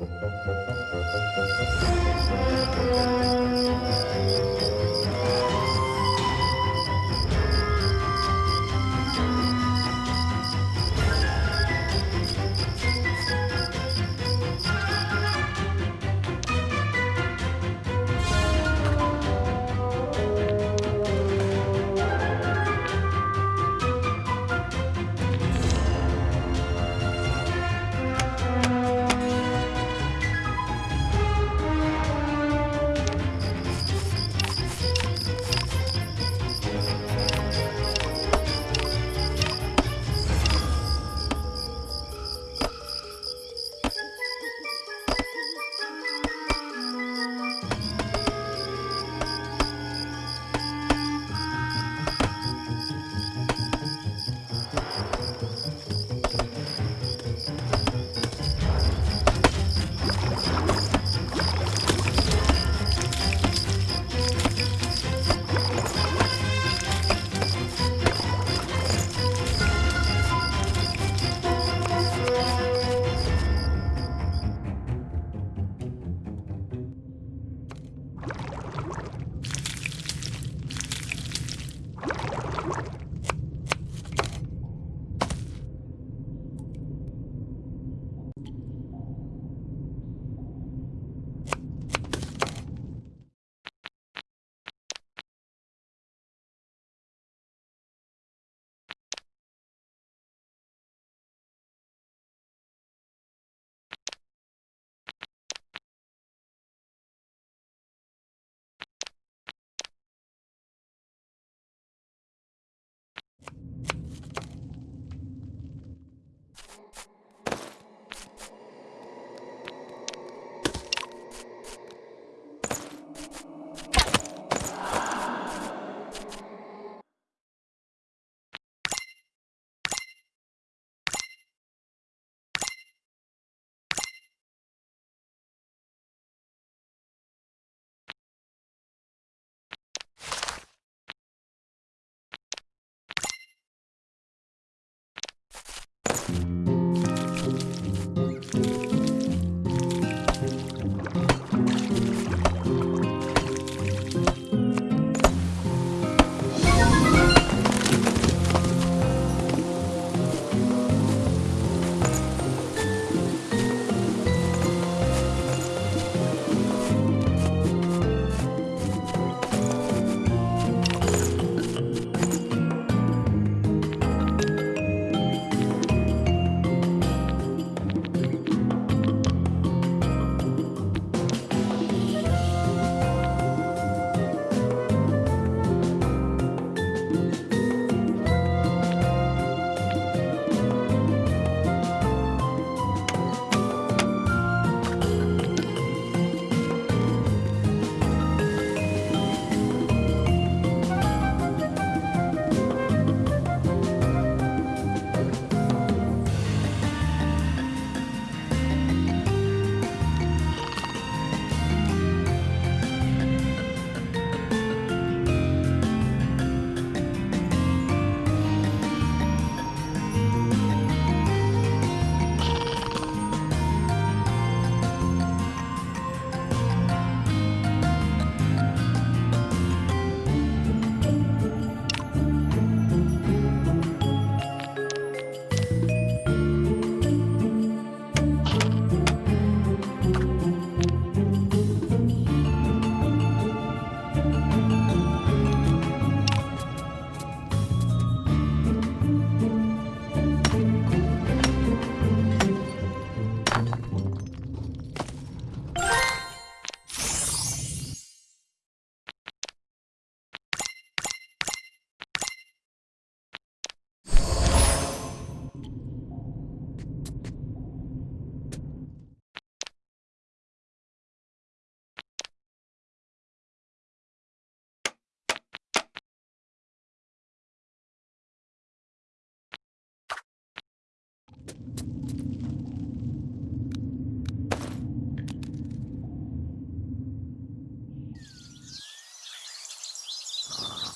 Thank you.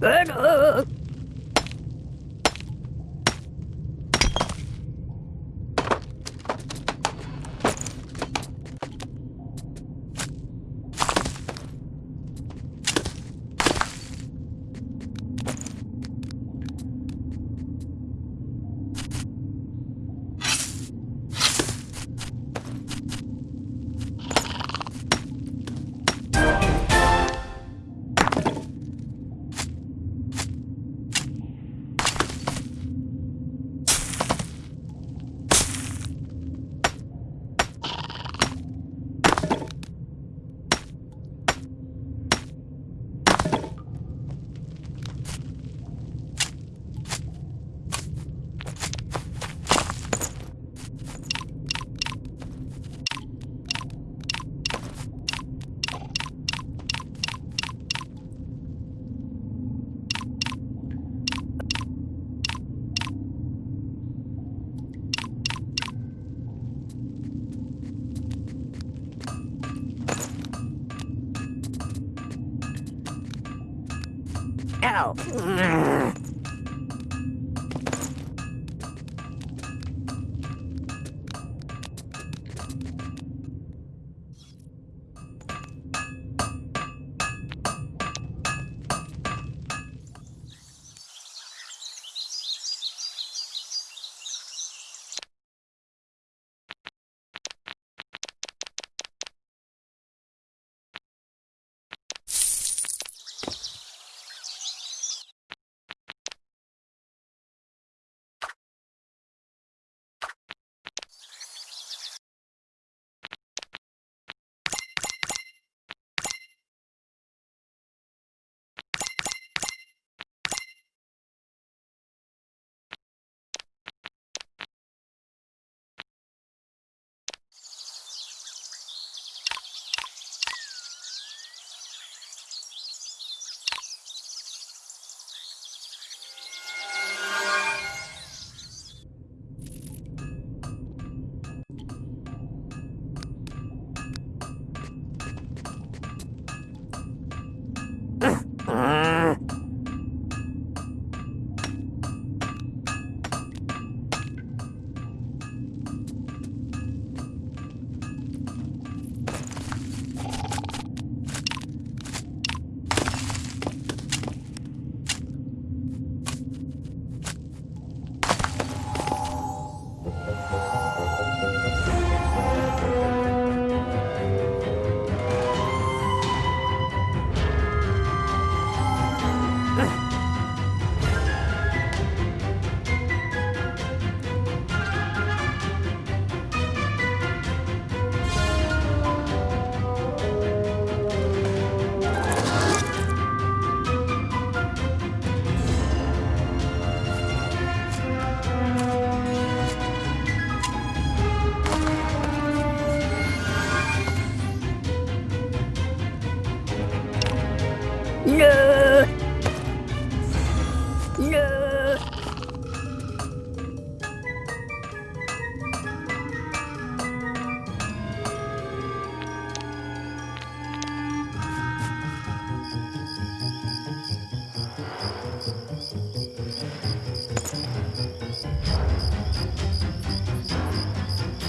Pega!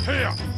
Here!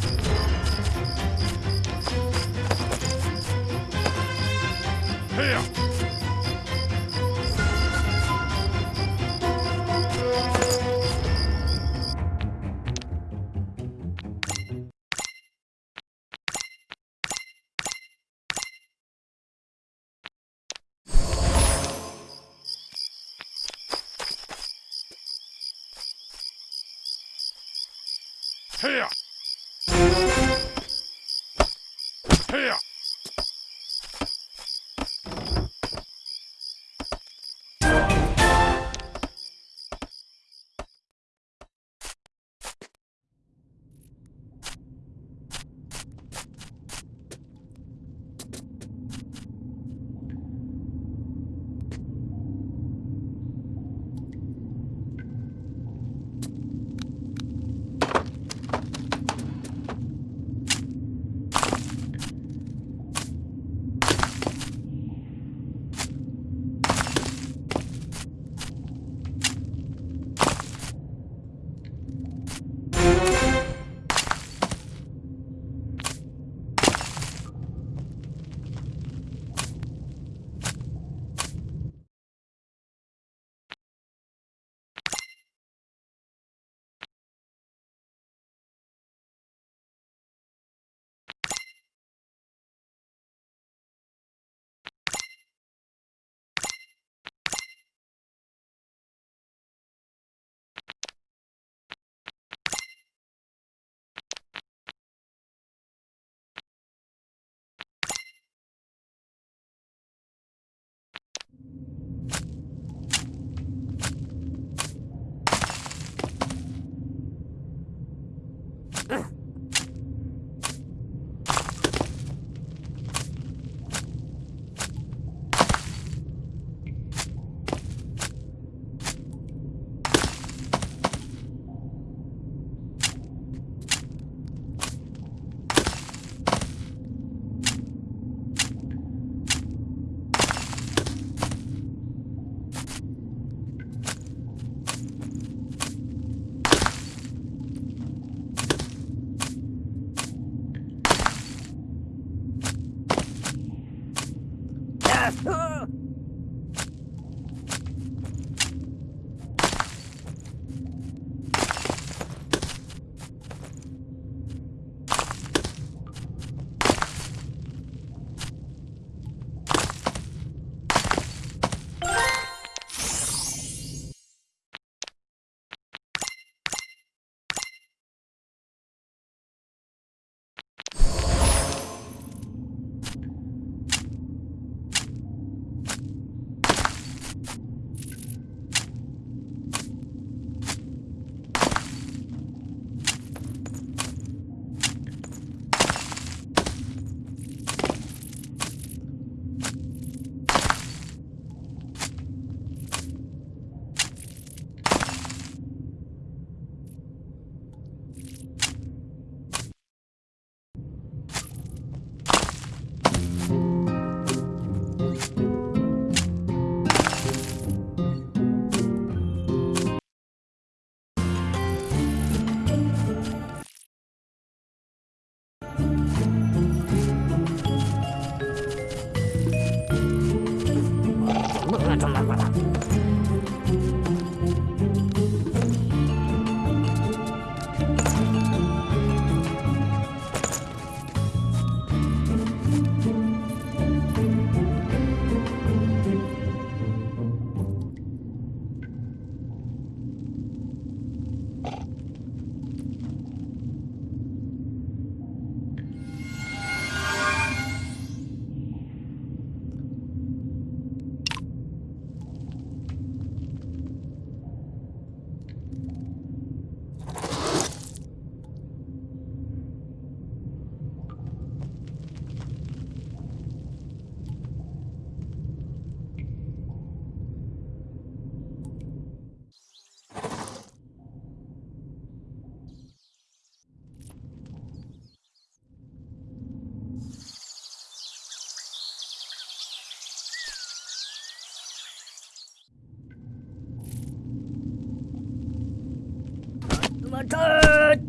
Selamat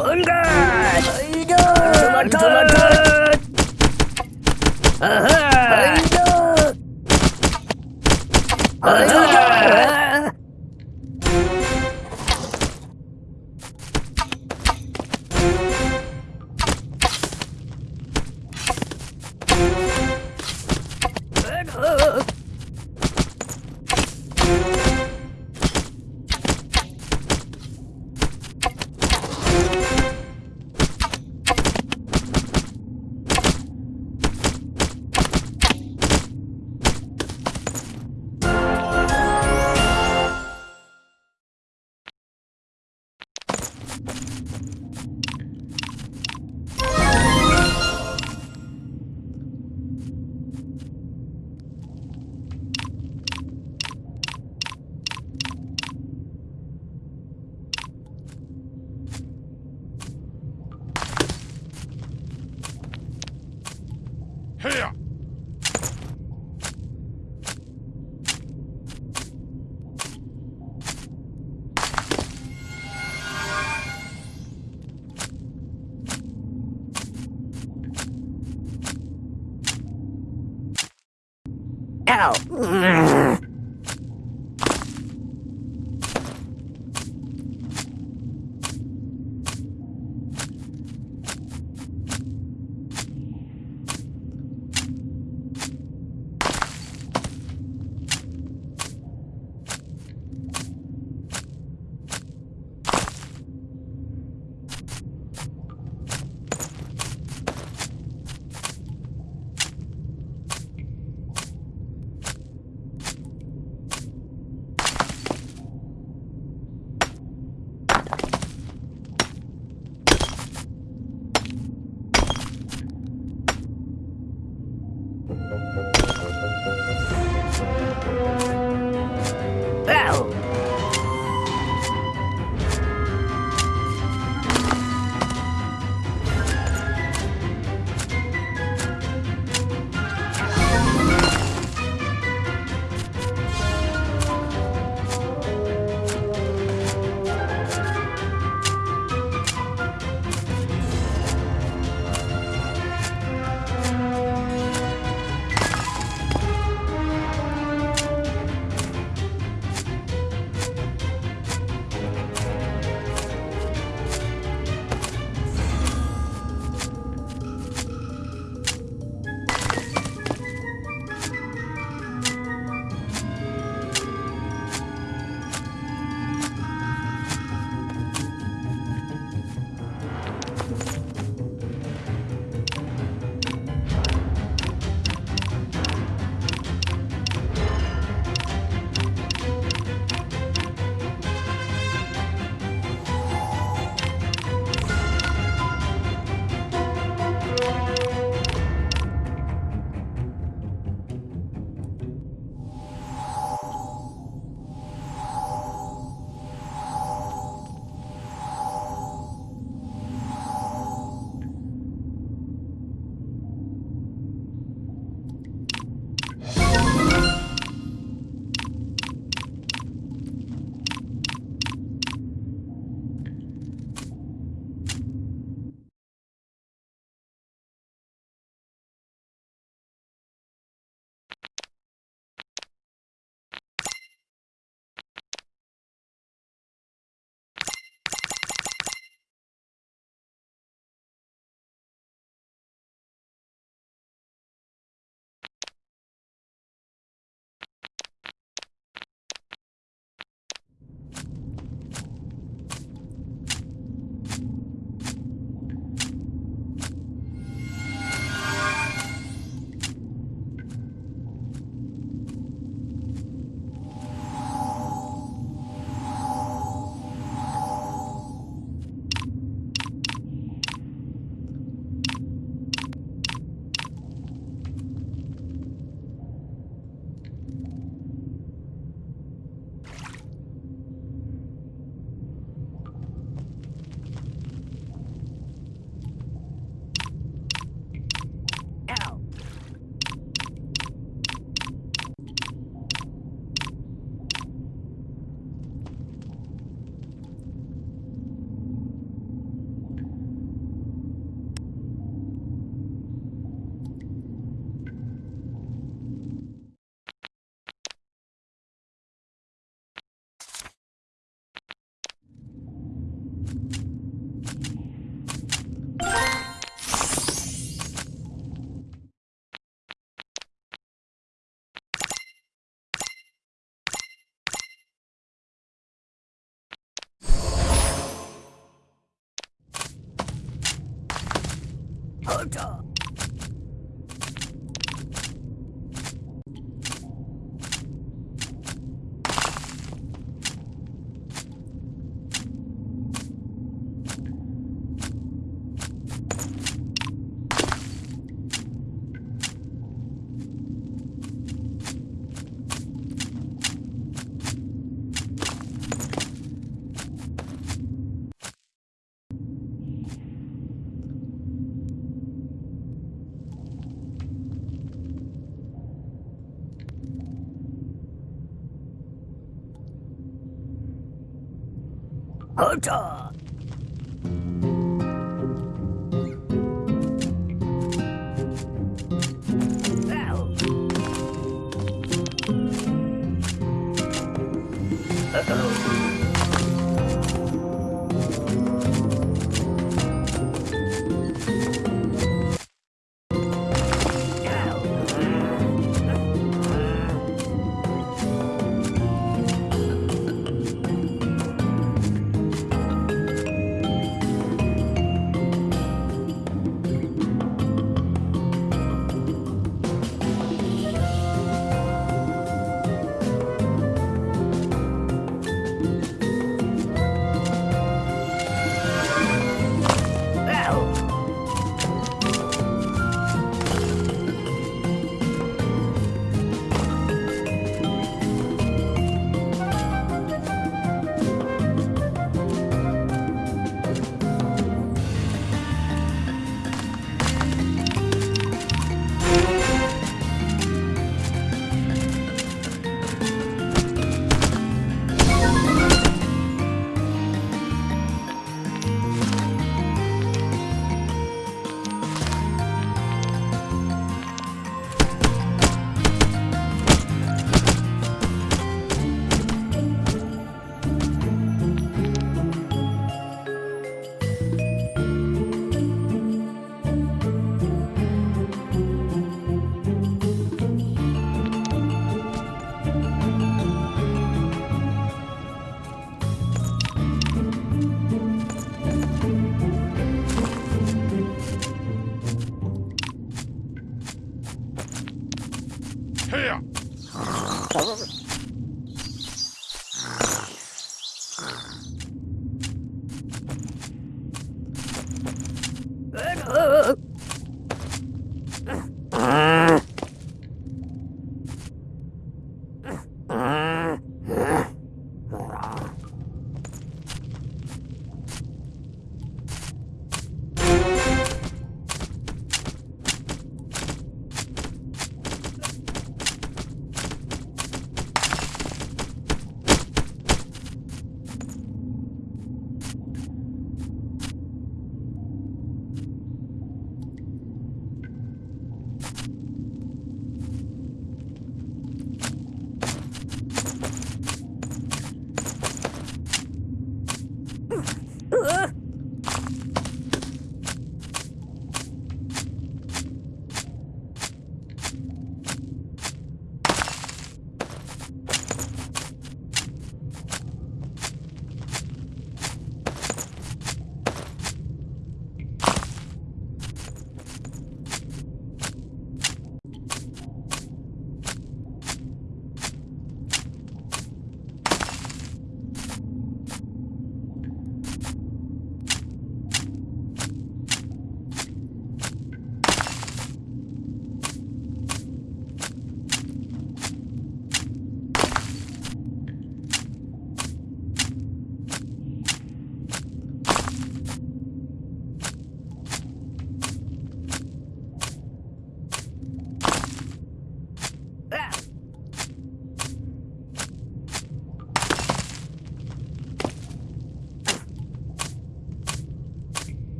Enggak Selamat Selamat Aha Ow! Hunter! Hunter!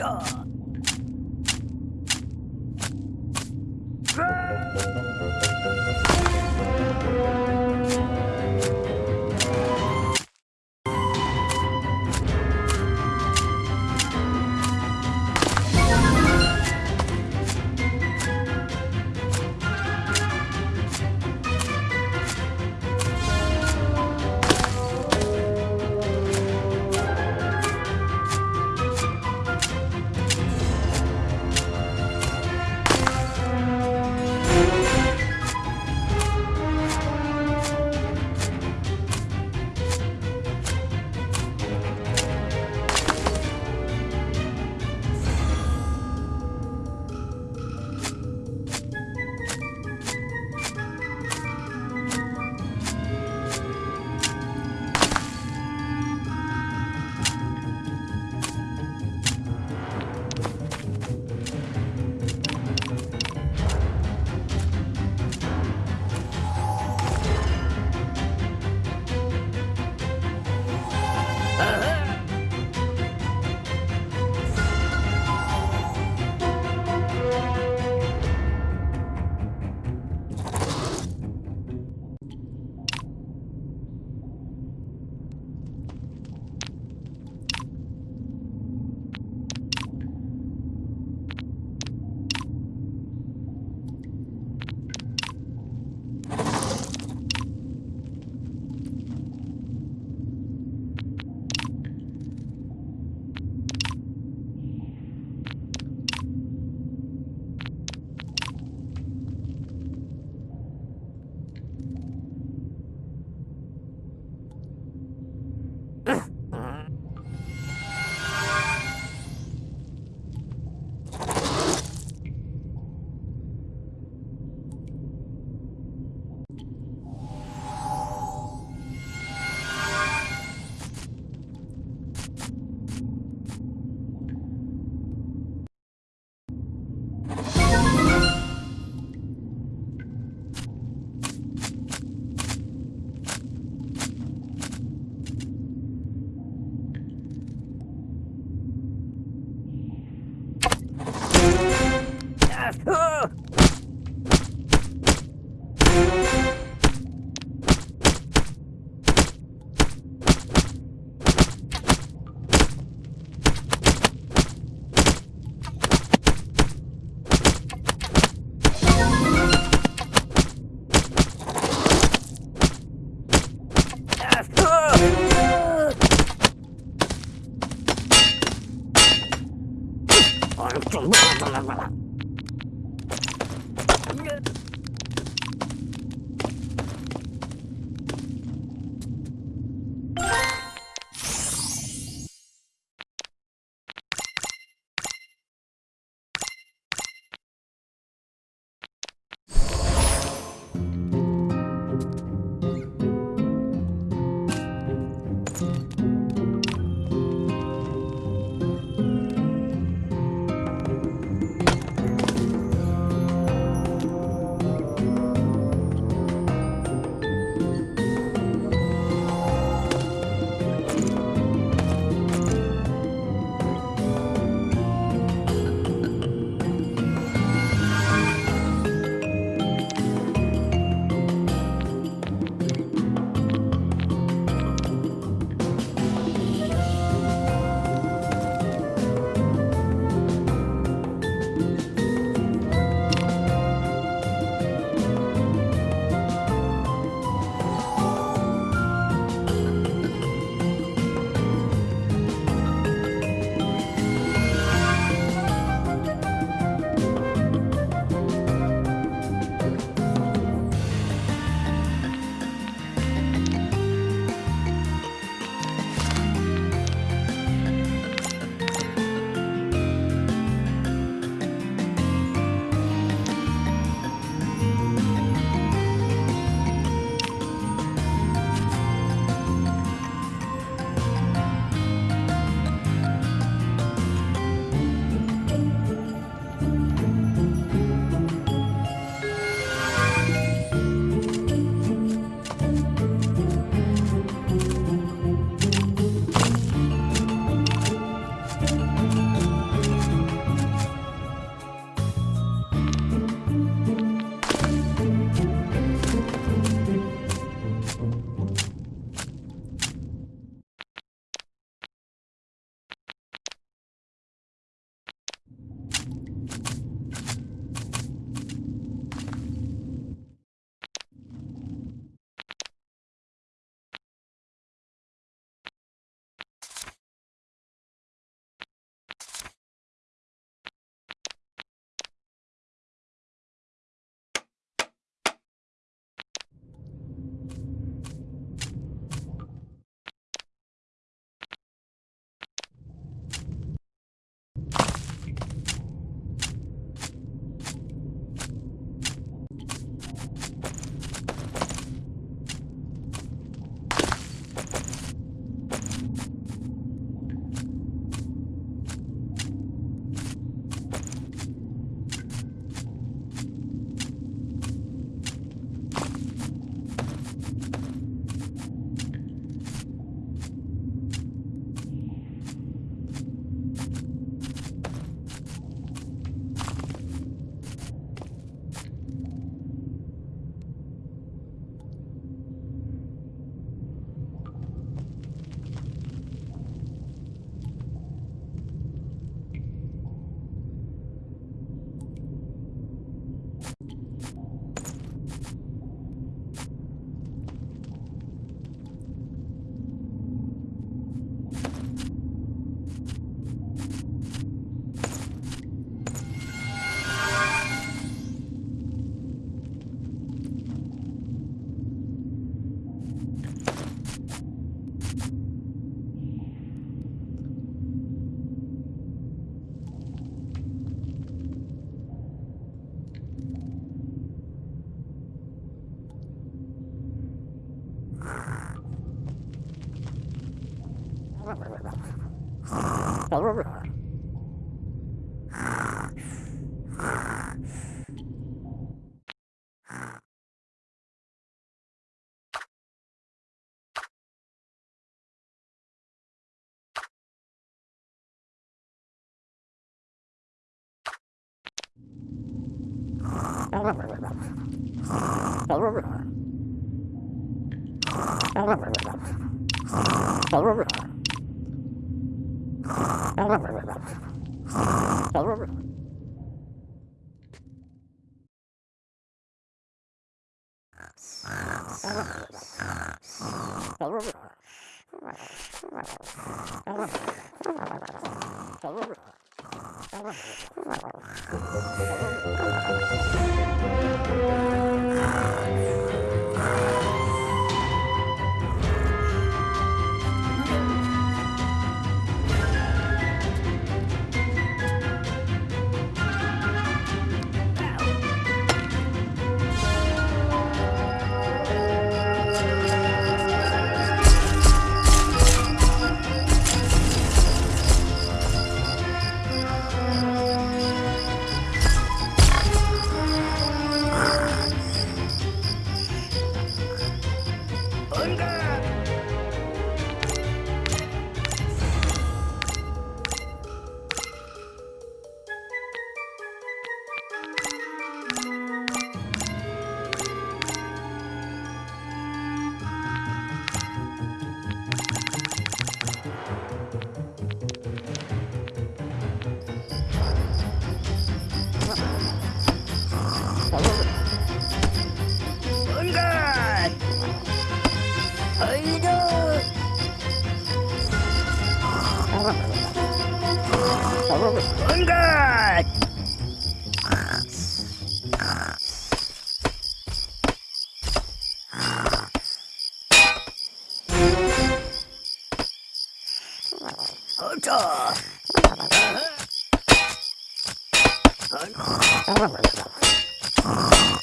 Hunter! 온갖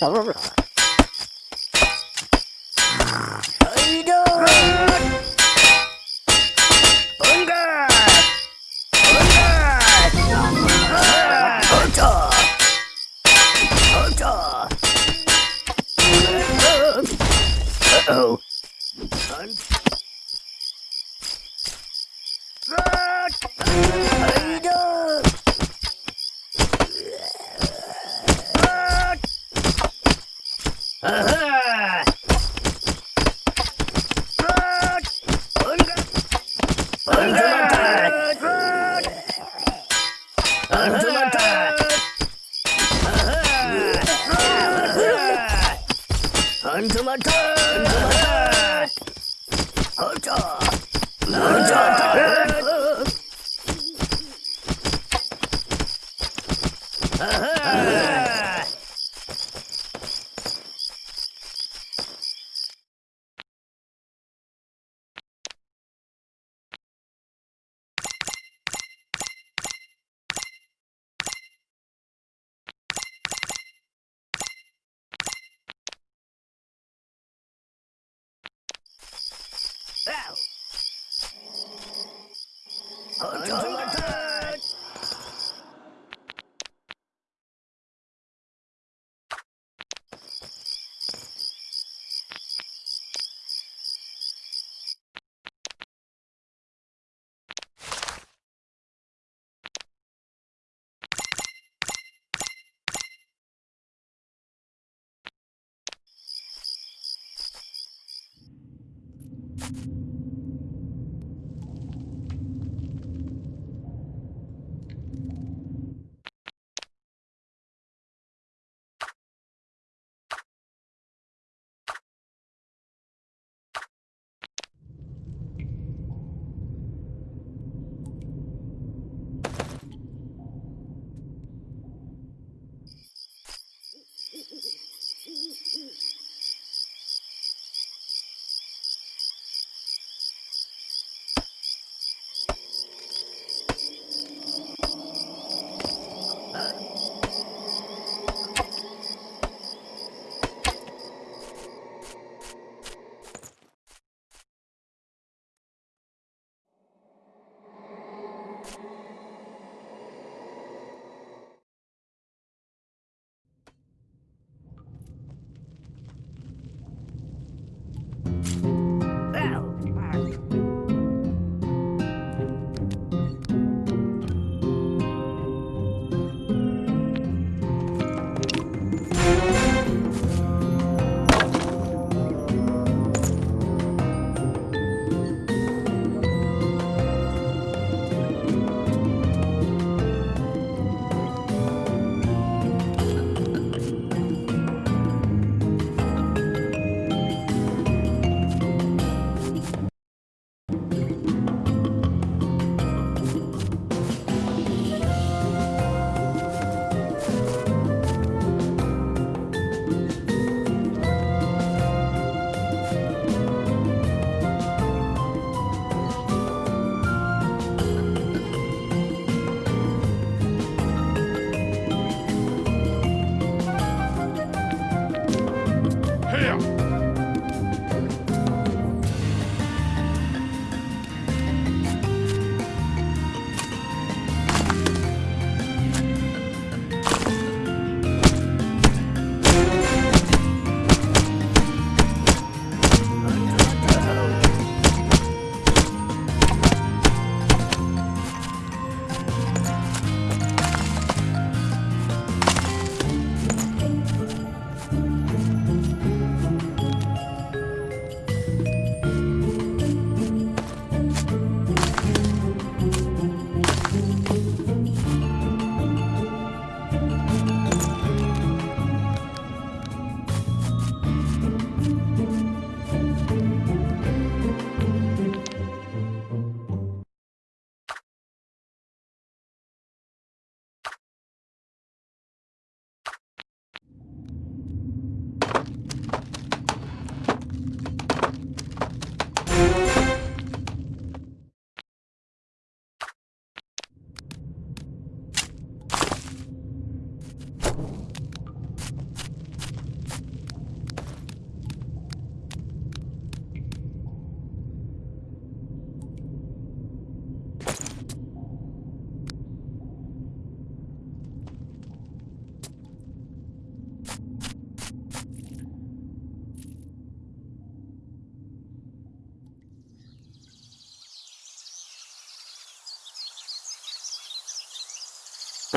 어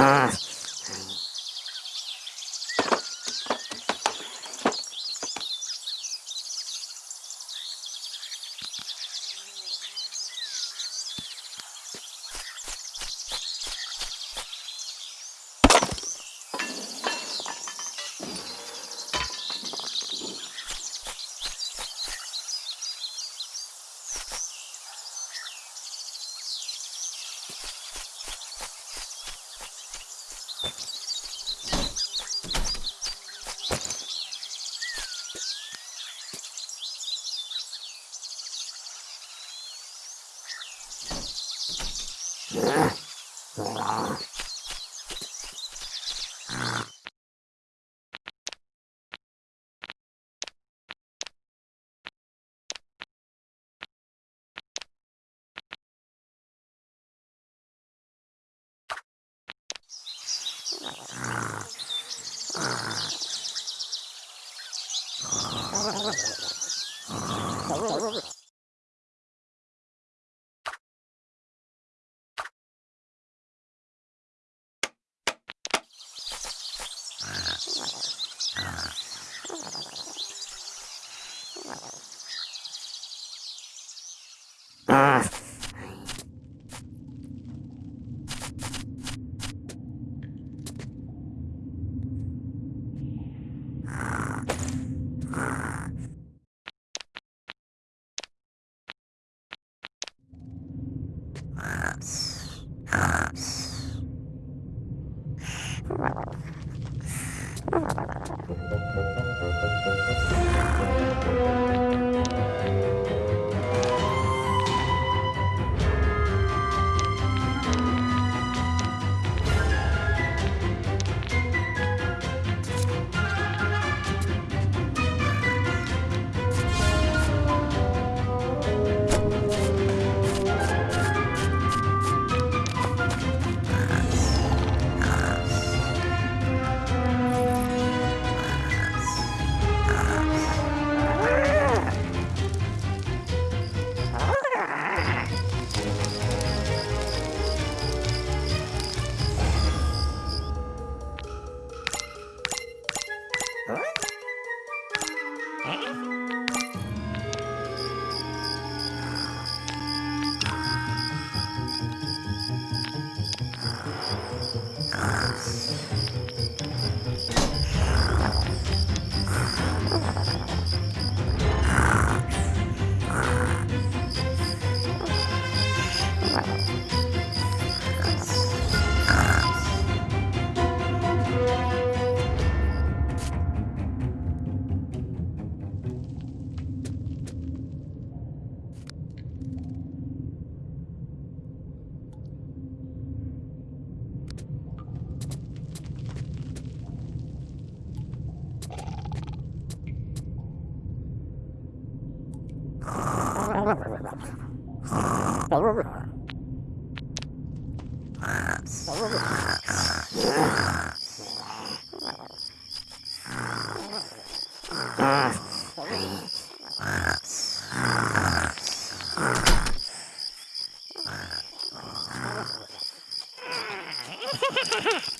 아 이 고.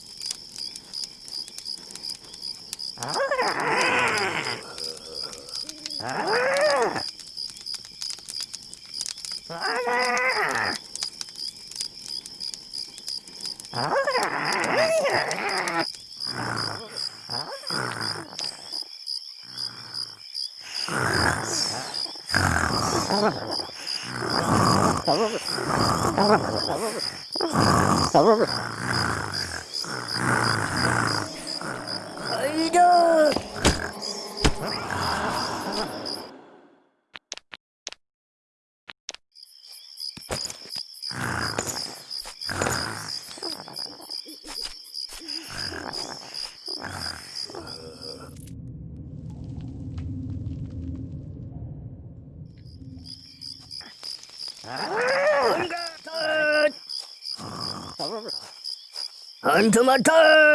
To my car.